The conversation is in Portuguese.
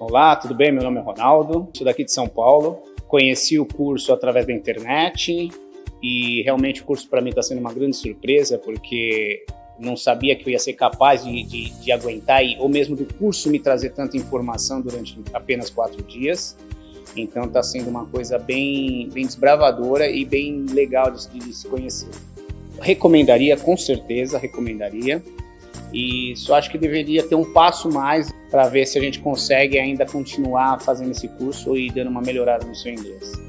Olá, tudo bem? Meu nome é Ronaldo, sou daqui de São Paulo. Conheci o curso através da internet e realmente o curso para mim está sendo uma grande surpresa porque não sabia que eu ia ser capaz de, de, de aguentar e, ou mesmo do curso me trazer tanta informação durante apenas quatro dias. Então está sendo uma coisa bem, bem desbravadora e bem legal de, de se conhecer. Recomendaria, com certeza, recomendaria. E só acho que deveria ter um passo mais para ver se a gente consegue ainda continuar fazendo esse curso e dando uma melhorada no seu inglês.